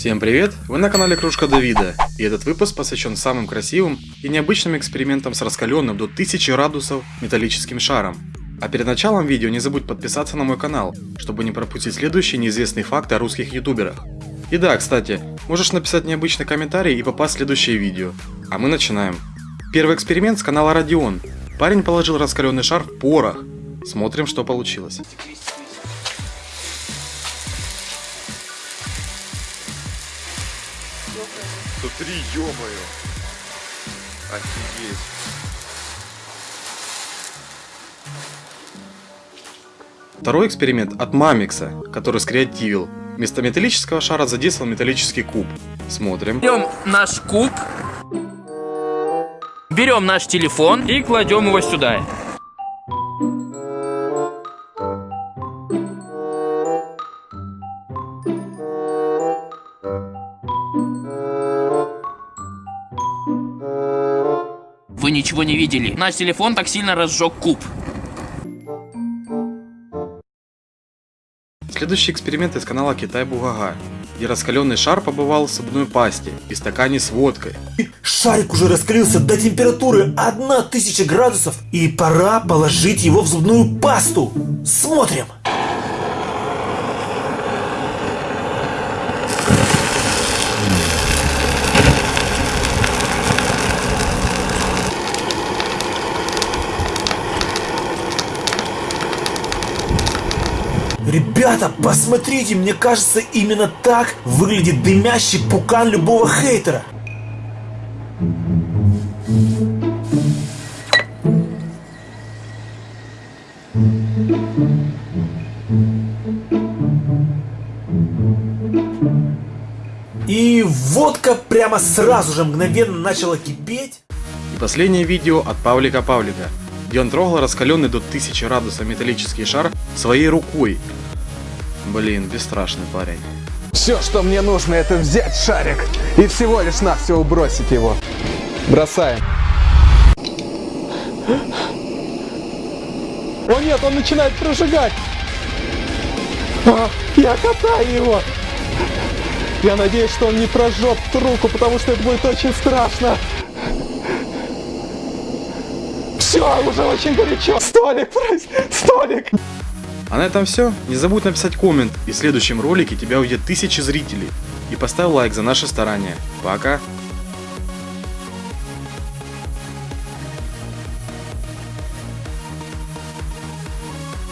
Всем привет! Вы на канале Кружка Давида, и этот выпуск посвящен самым красивым и необычным экспериментам с раскаленным до 1000 градусов металлическим шаром. А перед началом видео не забудь подписаться на мой канал, чтобы не пропустить следующие неизвестные факты о русских ютуберах. И да, кстати, можешь написать необычный комментарий и попасть в следующее видео. А мы начинаем. Первый эксперимент с канала Родион. Парень положил раскаленный шар в порох. Смотрим, что получилось. Смотри, ё-моё. Офигеть. Второй эксперимент от Мамикса, который скреативил. Вместо металлического шара задействовал металлический куб. Смотрим. Берем наш куб, берем наш телефон и кладем его сюда. Вы ничего не видели. Наш телефон так сильно разжег куб. Следующий эксперимент из канала Китай Бугага, где раскаленный шар побывал в зубной пасте и стакане с водкой. Шарик уже раскалился до температуры 1000 градусов и пора положить его в зубную пасту. Смотрим. Ребята, посмотрите, мне кажется, именно так выглядит дымящий пукан любого хейтера. И водка прямо сразу же мгновенно начала кипеть. И последнее видео от Павлика Павлика, где он трогал раскаленный до 1000 градусов металлический шар своей рукой. Блин, бесстрашный парень. Все, что мне нужно, это взять шарик и всего лишь навсего бросить его. Бросаем. О нет, он начинает прожигать. А, я катаю его. Я надеюсь, что он не прожжет руку, потому что это будет очень страшно. Все, уже очень горячо. Столик, столик. А на этом все. Не забудь написать коммент, и в следующем ролике тебя увидят тысячи зрителей. И поставь лайк за наше старание. Пока!